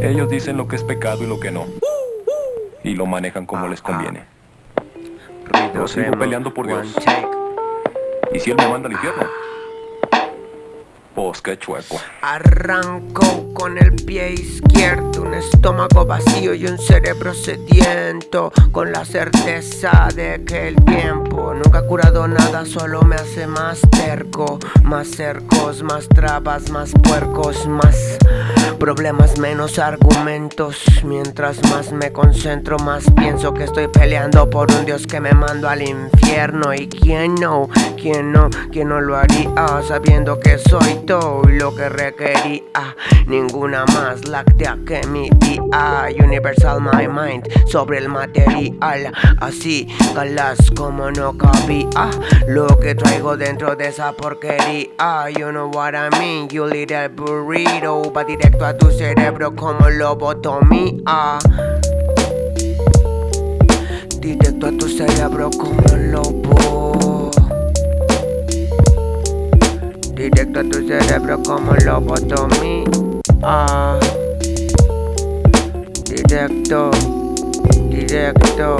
Ellos dicen lo que es pecado y lo que no. Y lo manejan como les conviene. Yo sigo peleando por Dios. ¿Y si Él me manda al infierno? Qué chueco. Arranco con el pie izquierdo, un estómago vacío y un cerebro sediento Con la certeza de que el tiempo nunca ha curado nada, solo me hace más terco Más cercos, más trabas, más puercos, más problemas, menos argumentos. Mientras más me concentro, más pienso que estoy peleando por un Dios que me mando al infierno. Y quién no, quién no, quién no lo haría sabiendo que soy lo que requería. Ninguna más láctea que mi día Universal my mind sobre el material. Así galas como no cabía. Lo que traigo dentro de esa porquería. You know what I mean, you little burrito. Va directo a tu cerebro como lobotomía. Directo a tu cerebro como lobo Directo a tu cerebro como lobotomía ah. Directo, directo